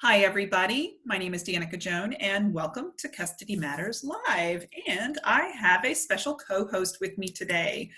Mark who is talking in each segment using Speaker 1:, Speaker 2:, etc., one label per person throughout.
Speaker 1: Hi, everybody. My name is Danica Joan, and welcome to Custody Matters Live. And I have a special co-host with me today.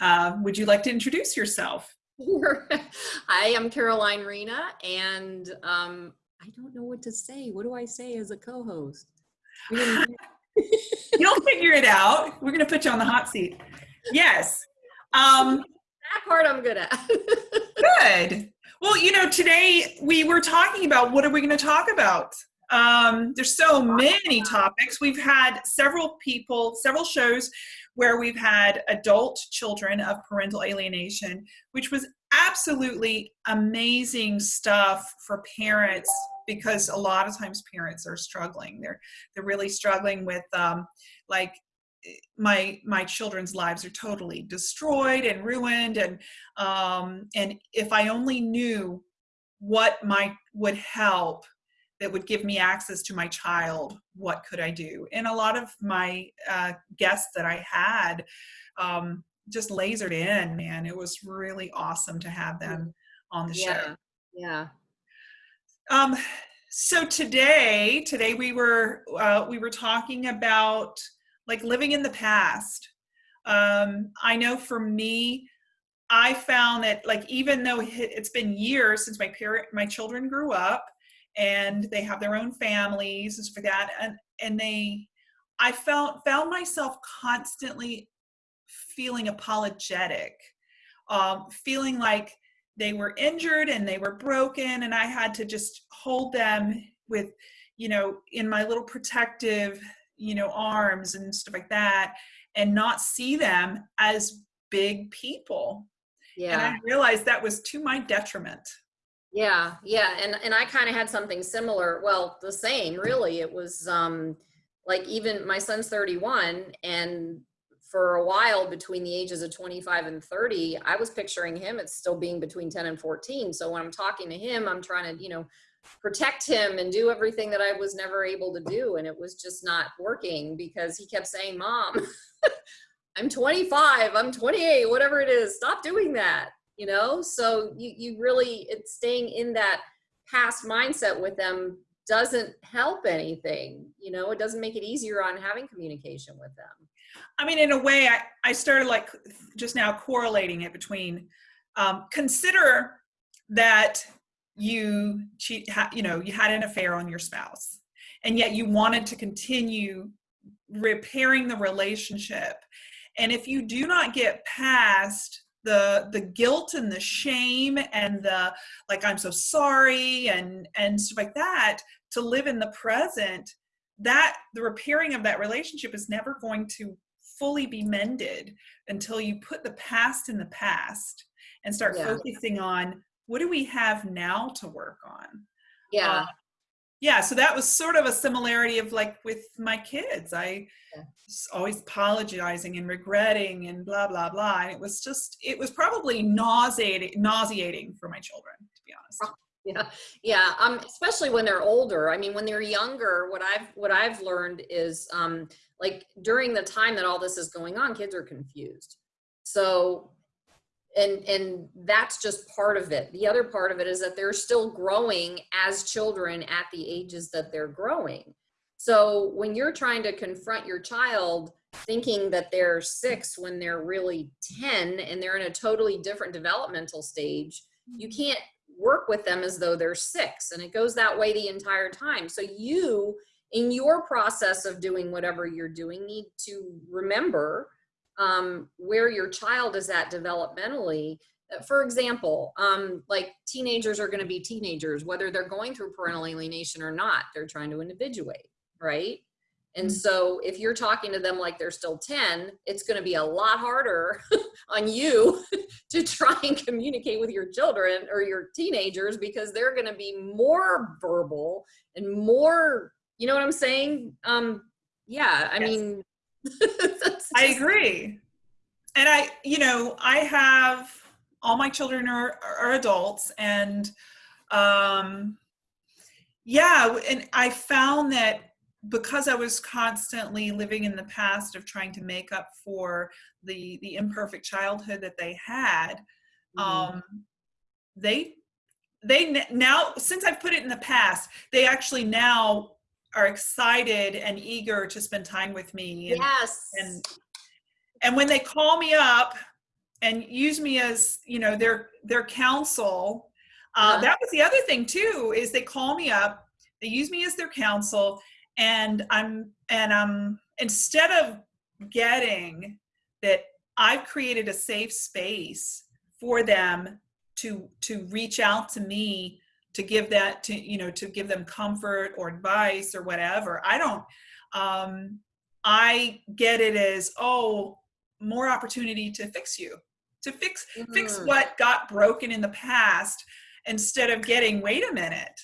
Speaker 1: Uh, would you like to introduce yourself?
Speaker 2: Hi, I'm Caroline Rena, and um, I don't know what to say. What do I say as a co-host?
Speaker 1: You'll figure it out. We're going to put you on the hot seat. Yes. Um,
Speaker 2: that part I'm good at.
Speaker 1: good. Well, you know, today we were talking about what are we going to talk about? Um, there's so many topics. We've had several people, several shows where we've had adult children of parental alienation, which was absolutely amazing stuff for parents because a lot of times parents are struggling. They're they're really struggling with um, like my my children's lives are totally destroyed and ruined and um and if i only knew what might would help that would give me access to my child what could i do? And a lot of my uh, guests that i had um, just lasered in man. It was really awesome to have them on the
Speaker 2: yeah.
Speaker 1: show
Speaker 2: yeah.
Speaker 1: Um so today today we were uh, we were talking about like living in the past. Um, I know for me, I found that like even though it's been years since my parent, my children grew up, and they have their own families and like that, and and they, I felt found myself constantly feeling apologetic, um, feeling like they were injured and they were broken, and I had to just hold them with, you know, in my little protective you know arms and stuff like that and not see them as big people. Yeah and i realized that was to my detriment.
Speaker 2: Yeah yeah and and i kind of had something similar well the same really. It was um like even my son's 31 and for a while between the ages of 25 and 30 i was picturing him as still being between 10 and 14 so when i'm talking to him i'm trying to you know protect him and do everything that I was never able to do. And it was just not working because he kept saying, Mom, I'm 25, I'm 28, whatever it is, stop doing that. You know, so you, you really, it's staying in that past mindset with them doesn't help anything. You know, it doesn't make it easier on having communication with them.
Speaker 1: I mean, in a way, I, I started like just now correlating it between um, consider that you cheat, you know, you had an affair on your spouse, and yet you wanted to continue repairing the relationship. And if you do not get past the the guilt and the shame and the like i'm so sorry and and stuff like that to live in the present that the repairing of that relationship is never going to fully be mended until you put the past in the past and start yeah. focusing on what do we have now to work on?
Speaker 2: Yeah. Uh,
Speaker 1: yeah, so that was sort of a similarity of like with my kids. I yeah. always apologizing and regretting and blah blah blah. And it was just it was probably nauseating nauseating for my children, to be honest.
Speaker 2: Yeah, yeah. Um, especially when they're older. I mean, when they're younger, what I've what I've learned is um, like during the time that all this is going on, kids are confused. So and and that's just part of it. The other part of it is that they're still growing as children at the ages that they're growing. So when you're trying to confront your child thinking that they're six when they're really 10 and they're in a totally different developmental stage you mm-hmm. can't work with them as though they're six and it goes that way the entire time. So you in your process of doing whatever you're doing need to remember um, where your child is at developmentally. Uh, for example, um, like teenagers are going to be teenagers, whether they're going through parental alienation or not, they're trying to individuate, right? And mm-hmm. so if you're talking to them like they're still 10, it's going to be a lot harder on you to try and communicate with your children or your teenagers because they're going to be more verbal and more, you know what I'm saying? Um, yeah, I yes. mean,
Speaker 1: I agree. And I, you know, I have all my children are, are adults and um yeah, and I found that because I was constantly living in the past of trying to make up for the the imperfect childhood that they had, mm-hmm. um, they they now since I've put it in the past, they actually now are excited and eager to spend time with me. And,
Speaker 2: yes.
Speaker 1: and and when they call me up and use me as you know their their counsel, uh,
Speaker 2: Uh-huh.
Speaker 1: that was the other thing too. Is they call me up, they use me as their counsel, and I'm and I'm instead of getting that I've created a safe space for them to to reach out to me to give that to you know to give them comfort or advice or whatever i don't um i get it as oh more opportunity to fix you to fix fix
Speaker 2: Mhm.
Speaker 1: what got broken in the past instead of getting wait a minute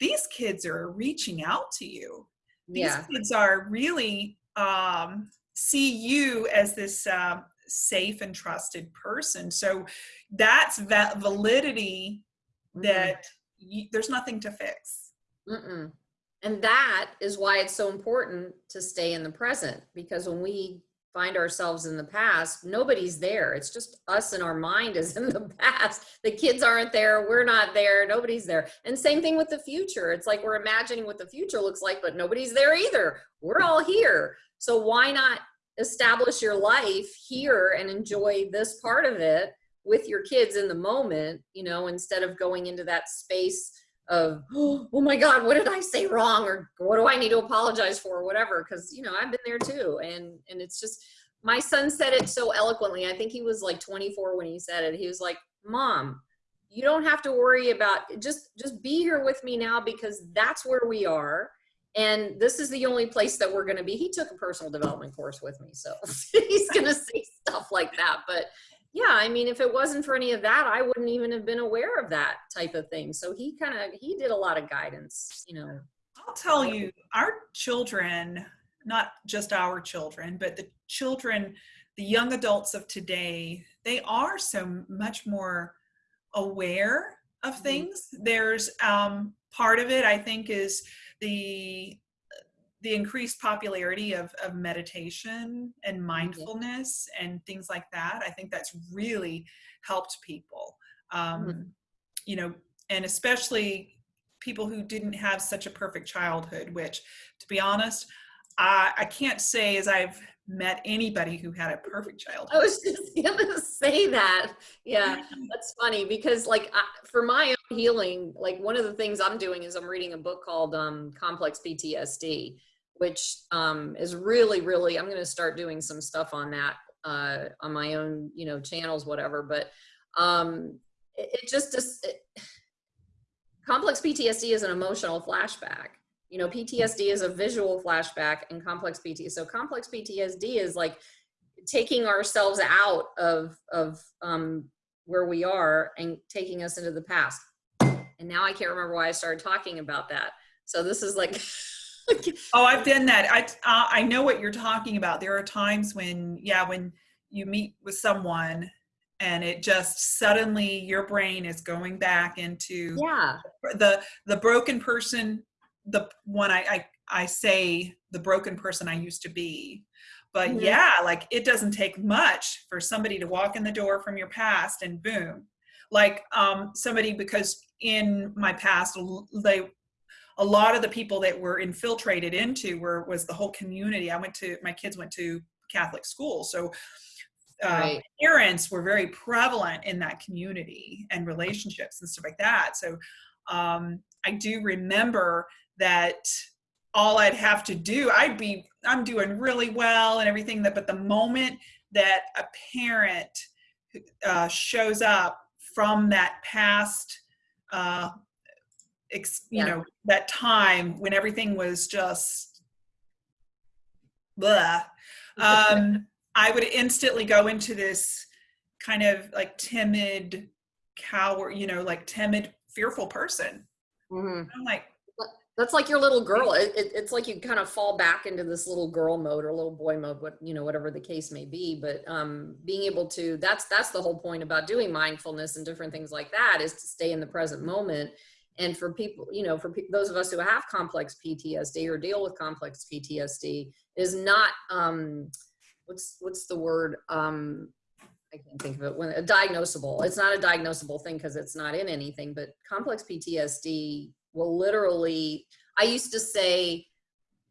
Speaker 1: these kids are reaching out to you these
Speaker 2: yeah.
Speaker 1: kids are really um, see you as this um, safe and trusted person so that's that validity that y there's nothing to fix
Speaker 2: Mm-mm. And that is why it's so important to stay in the present because when we find ourselves in the past, nobody's there. It's just us and our mind is in the past. The kids aren't there. We're not there. Nobody's there. And same thing with the future. It's like we're imagining what the future looks like, but nobody's there either. We're all here. So why not establish your life here and enjoy this part of it with your kids in the moment, you know, instead of going into that space of oh my god what did i say wrong? Or what do i need to apologize for? or whatever because you know i've been there too and and it's just my son said it so eloquently i think he was like 24 when he said it he was like mom you don't have to worry about just just be here with me now because that's where we are and this is the only place that we're going to be. He took a personal development course with me so he's going to say stuff like that but yeah i mean if it wasn't for any of that i wouldn't even have been aware of that type of thing. So he kind of he did a lot of guidance you know.
Speaker 1: I'll tell you our children not just our children but the children the young adults of today they are so much more aware of
Speaker 2: Mhm.
Speaker 1: things. There's um, part of it i think is the the increased popularity of, of meditation and mindfulness and things like that i think that's really helped people um,
Speaker 2: Mhm.
Speaker 1: you know and especially people who didn't have such a perfect childhood which to be honest i, I can't say as i've met anybody who had a perfect childhood I
Speaker 2: was just gonna say that. Yeah, that's funny because like I, for my own healing, like one of the things I'm doing is I'm reading a book called um, Complex PTSD, which um, is really, really. I'm gonna start doing some stuff on that uh, on my own, you know, channels, whatever. But um, it, it just just it, complex PTSD is an emotional flashback. You know, PTSD is a visual flashback, and complex PTSD. So complex PTSD is like taking ourselves out of of um, where we are and taking us into the past. And now I can't remember why I started talking about that. So this is like,
Speaker 1: Oh, I've done that. I uh, I know what you're talking about. There are times when, yeah, when you meet with someone and it just suddenly your brain is going back into
Speaker 2: yeah,
Speaker 1: the the broken person, the one I I, I say the broken person I used to be. But
Speaker 2: Mhm.
Speaker 1: yeah, like it doesn't take much for somebody to walk in the door from your past and boom. Like um somebody because in my past they a lot of the people that were infiltrated into were was the whole community. I went to my kids went to Catholic school, so uh,
Speaker 2: Right.
Speaker 1: parents were very prevalent in that community and relationships and stuff like that. So um, I do remember that all I'd have to do, I'd be I'm doing really well and everything that, but the moment that a parent uh, shows up from that past uh, ex, you
Speaker 2: Yeah.
Speaker 1: know that time when everything was just blah um i would instantly go into this kind of like timid coward, you know like timid fearful person
Speaker 2: Mhm.
Speaker 1: i'm like
Speaker 2: that's like your little girl. It, it, it's like you kind of fall back into this little girl mode or little boy mode, what you know, whatever the case may be. But um, being able to that's that's the whole point about doing mindfulness and different things like that is to stay in the present moment. And for people, you know, for pe- those of us who have complex PTSD or deal with complex PTSD, is not um, what's what's the word? Um, I can't think of it when a diagnosable. It's not a diagnosable thing because it's not in anything, but complex PTSD will literally. I used to say,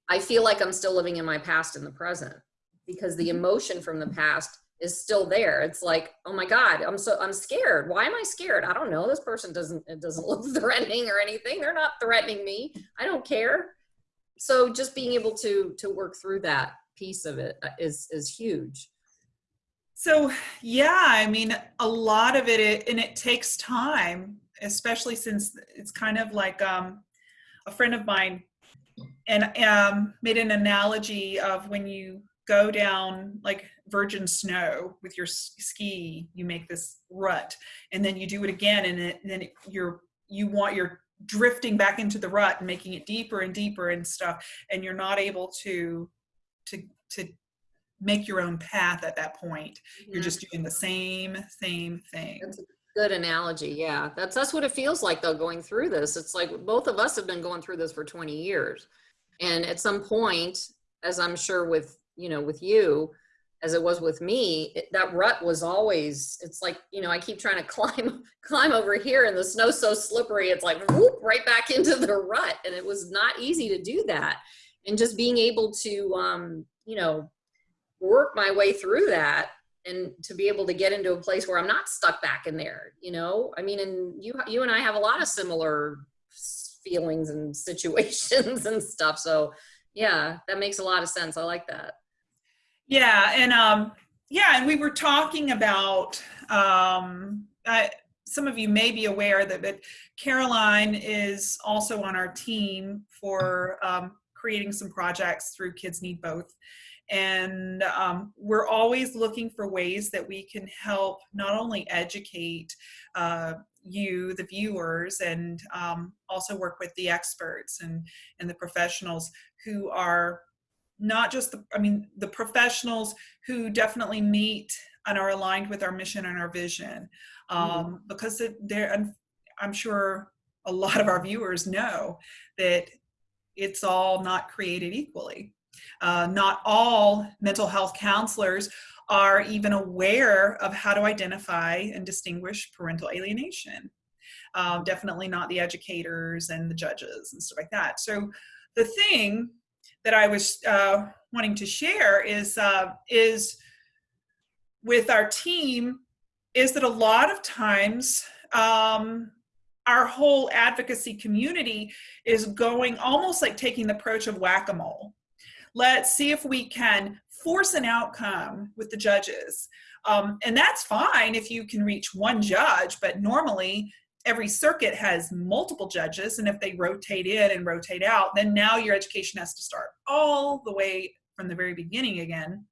Speaker 2: I feel like I'm still living in my past in the present because the emotion from the past is still there. It's like, oh my God, I'm so I'm scared. Why am I scared? I don't know. This person doesn't it doesn't look threatening or anything. They're not threatening me. I don't care. So just being able to to work through that piece of it uh, is is huge.
Speaker 1: So yeah, I mean, a lot of it, it and it takes time, especially since it's kind of like um, a friend of mine and um, made an analogy of when you go down like virgin snow with your ski you make this rut and then you do it again and, it, and then it, you're you want you're drifting back into the rut and making it deeper and deeper and stuff and you're not able to to to make your own path at that point. Mm-hmm. you're just doing the same same thing.
Speaker 2: That's a good analogy yeah. That's that's what it feels like though going through this. It's like both of us have been going through this for 20 years. And at some point as i'm sure with you know with you as it was with me it, that rut was always it's like you know i keep trying to climb climb over here and the snow's so slippery it's like whoop, right back into the rut. And it was not easy to do that. And just being able to um you know work my way through that and to be able to get into a place where i'm not stuck back in there you know? I mean and you you and i have a lot of similar feelings and situations and stuff. So yeah that makes a lot of sense. I like that
Speaker 1: yeah, and um, yeah, and we were talking about. Um, I, some of you may be aware that, that Caroline is also on our team for um, creating some projects through Kids Need Both. And um, we're always looking for ways that we can help not only educate uh, you, the viewers, and um, also work with the experts and, and the professionals who are not just the, I mean, the professionals who definitely meet and are aligned with our mission and our vision. Um, mm-hmm. Because they're, I'm sure a lot of our viewers know that it's all not created equally. Uh, not all mental health counselors are even aware of how to identify and distinguish parental alienation. Um, definitely not the educators and the judges and stuff like that. So the thing that I was uh, wanting to share is uh, is with our team is that a lot of times um, our whole advocacy community is going almost like taking the approach of whack-a-mole. Let's see if we can force an outcome with the judges. Um, and that's fine if you can reach one judge, but normally every circuit has multiple judges and if they rotate in and rotate out then now your education has to start all the way from the very beginning again.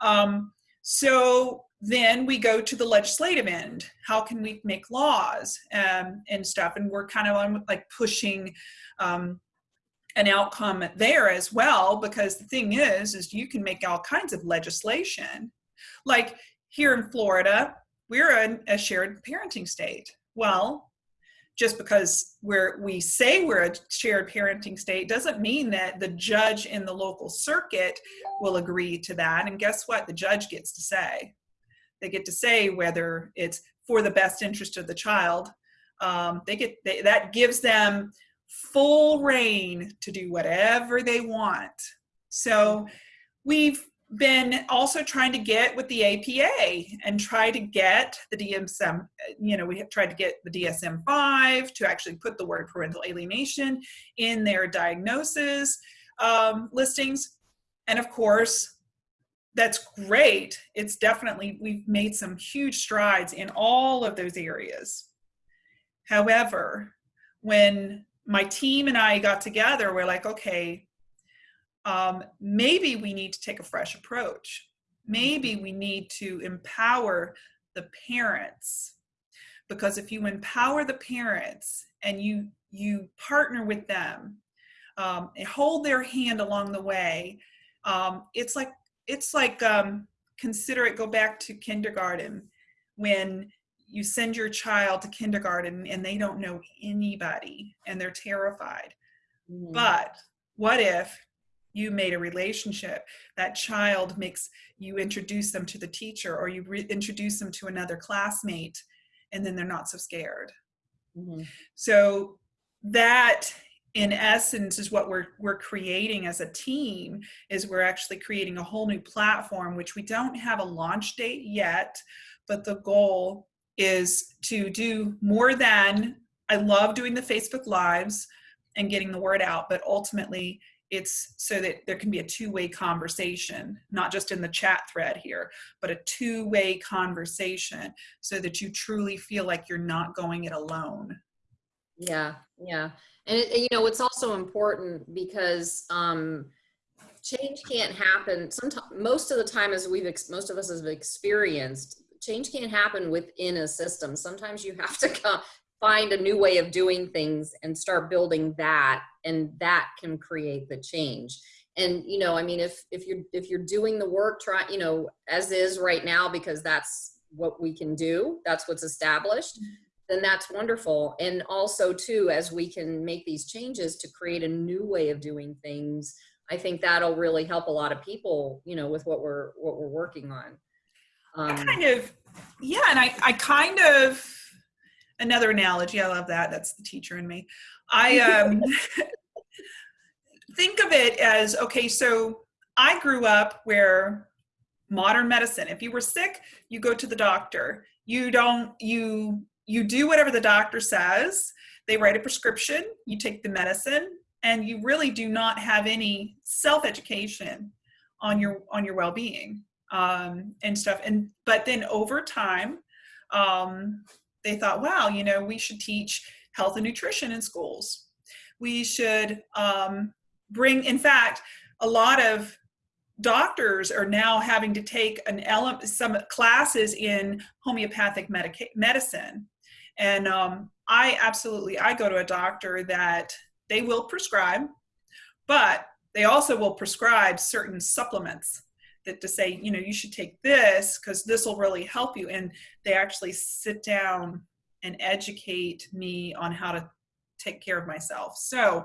Speaker 1: Um, so then we go to the legislative end. How can we make laws um, and stuff? And we're kind of on like pushing um, an outcome there as well because the thing is is you can make all kinds of legislation. Like here in florida we're a, a shared parenting state well, just because we're we say we're a shared parenting state doesn't mean that the judge in the local circuit will agree to that. And guess what? The judge gets to say. They get to say whether it's for the best interest of the child. Um, they get they, that gives them full rein to do whatever they want. So we've been also trying to get with the APA and try to get the DSM, you know, we have tried to get the DSM 5 to actually put the word parental alienation in their diagnosis um, listings. And of course, that's great. It's definitely, we've made some huge strides in all of those areas. However, when my team and I got together, we're like, okay, um, maybe we need to take a fresh approach. Maybe we need to empower the parents because if you empower the parents and you you partner with them um, and hold their hand along the way, um, it's like it's like um, consider it. Go back to kindergarten when you send your child to kindergarten and they don't know anybody and they're terrified. Mm. But what if you made a relationship that child makes you introduce them to the teacher or you re- introduce them to another classmate and then they're not so scared
Speaker 2: Mhm.
Speaker 1: so that in essence is what we're we're creating as a team is we're actually creating a whole new platform which we don't have a launch date yet but the goal is to do more than I love doing the Facebook lives and getting the word out but ultimately it's so that there can be a two-way conversation not just in the chat thread here but a two-way conversation so that you truly feel like you're not going it alone
Speaker 2: Yeah, yeah. And it, you know, it's also important because um, change can't happen. Sometimes, most of the time, as we've most of us have experienced, change can't happen within a system. Sometimes you have to come, find a new way of doing things and start building that, and that can create the change. And you know, I mean, if if you're if you're doing the work, try you know, as is right now, because that's what we can do. That's what's established then that's wonderful. And also too, as we can make these changes to create a new way of doing things, I think that'll really help a lot of people, you know, with what we're what we're working on.
Speaker 1: I
Speaker 2: Um,
Speaker 1: kind of yeah and I, I kind of another analogy i love that that's the teacher in me. I um think of it as okay so i grew up where modern medicine if you were sick you go to the doctor. You don't you you do whatever the doctor says. They write a prescription you take the medicine and you really do not have any self-education on your on your well-being um, and stuff. And but then over time, um, they thought, wow, you know, we should teach health and nutrition in schools. We should um, bring, in fact, a lot of doctors are now having to take an element, some classes in homeopathic medicine. And um, I absolutely, I go to a doctor that they will prescribe, but they also will prescribe certain supplements that to say, you know, you should take this because this will really help you. And they actually sit down and educate me on how to take care of myself. So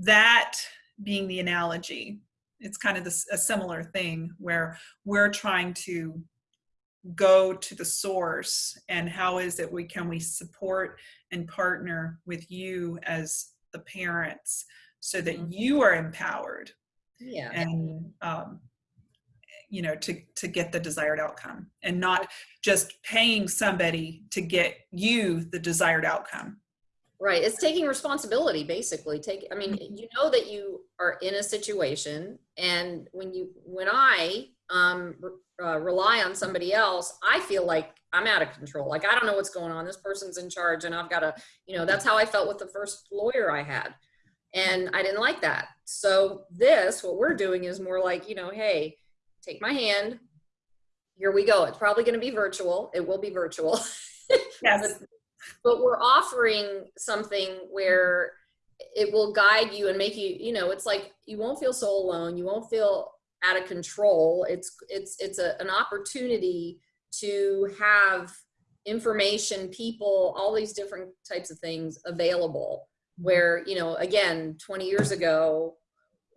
Speaker 1: that being the analogy, it's kind of this, a similar thing where we're trying to go to the source and how is it we can we support and partner with you as the parents so that
Speaker 2: Mhm.
Speaker 1: you are empowered
Speaker 2: yeah.
Speaker 1: and um, you know to to get the desired outcome and not just paying somebody to get you the desired outcome
Speaker 2: Right. It's taking responsibility, basically. Take, I mean, you know that you are in a situation, and when you, when I um, uh, rely on somebody else, I feel like I'm out of control. Like I don't know what's going on. This person's in charge, and I've got to, you know, that's how I felt with the first lawyer I had, and I didn't like that. So this, what we're doing, is more like, you know, hey, take my hand. Here we go. It's probably going to be virtual. It will be virtual.
Speaker 1: yes
Speaker 2: but we're offering something where it will guide you and make you you know it's like you won't feel so alone you won't feel out of control it's it's it's a, an opportunity to have information people all these different types of things available where you know again 20 years ago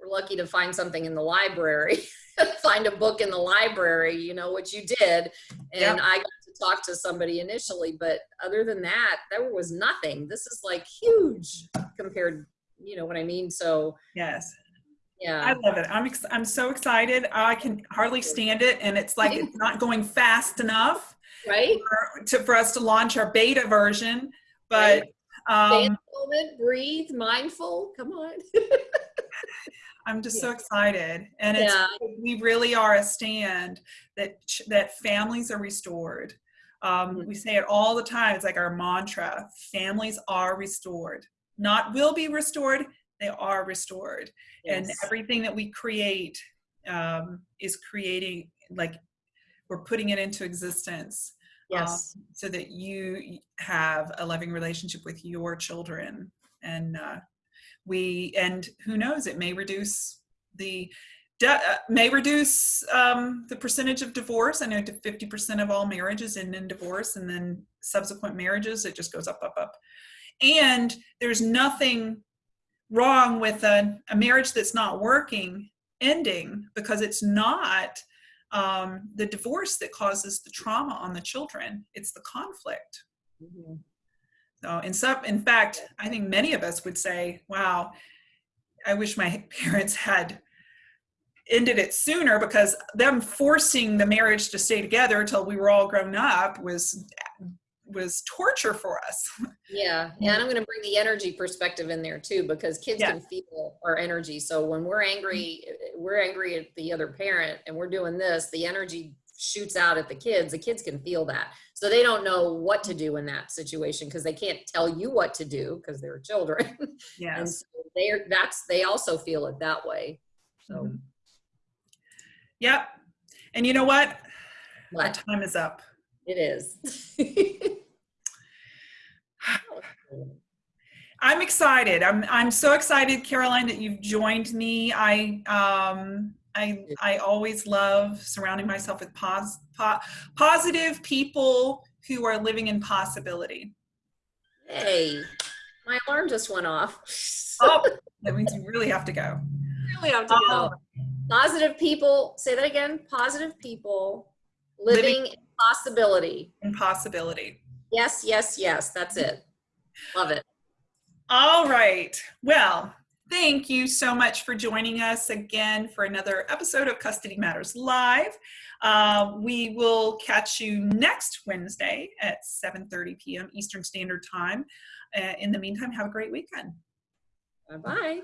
Speaker 2: we're lucky to find something in the library find a book in the library you know what you did. And
Speaker 1: Yep.
Speaker 2: i got to talk to somebody initially but other than that there was nothing. This is like huge compared you know what i mean? So
Speaker 1: yes.
Speaker 2: Yeah.
Speaker 1: i love it. I'm ex- i'm so excited. I can hardly stand it and it's like it's not going fast enough
Speaker 2: right?
Speaker 1: for, to, for us to launch our beta version but
Speaker 2: in
Speaker 1: um,
Speaker 2: moment breathe mindful come on
Speaker 1: i'm just so excited and it's
Speaker 2: yeah.
Speaker 1: we really are a stand that that families are restored. Um,
Speaker 2: Mhm.
Speaker 1: we say it all the time it's like our mantra families are restored. Not will be restored they are restored. And everything that we create um, is creating like we're putting it into existence
Speaker 2: yes.
Speaker 1: um, so that you have a loving relationship with your children and uh, we and who knows it may reduce the uh, may reduce um, the percentage of divorce i know to 50% of all marriages end in divorce and then subsequent marriages it just goes up up up and there's nothing wrong with a, a marriage that's not working ending because it's not um, the divorce that causes the trauma on the children. It's the conflict.
Speaker 2: Mhm.
Speaker 1: So in some, in fact, I think many of us would say, "Wow, I wish my parents had ended it sooner because them forcing the marriage to stay together until we were all grown up was was torture for us."
Speaker 2: Yeah, yeah, and I'm going to bring the energy perspective in there too, because kids
Speaker 1: Yeah.
Speaker 2: can feel our energy. So when we're angry, we're angry at the other parent, and we're doing this, the energy shoots out at the kids. The kids can feel that, so they don't know what to do in that situation because they can't tell you what to do because they're children, and so they're that's they also feel it that way. So,
Speaker 1: Mhm. Yep. And you know what? Our time is up.
Speaker 2: it is.
Speaker 1: I'm excited. I'm I'm so excited, Caroline, that you've joined me. I um I I always love surrounding myself with pos, po, positive people who are living in possibility.
Speaker 2: hey, my alarm just went off.
Speaker 1: Oh, that means you really have to go.
Speaker 2: really have to go. Um, positive people, say that again. Positive people living, in possibility.
Speaker 1: In possibility.
Speaker 2: Yes, yes, yes. That's it. Love it.
Speaker 1: All right. Well, thank you so much for joining us again for another episode of Custody Matters Live. Uh, we will catch you next Wednesday at 7:30 p.m. Eastern Standard Time. Uh, in the meantime, have a great weekend.
Speaker 2: Bye bye.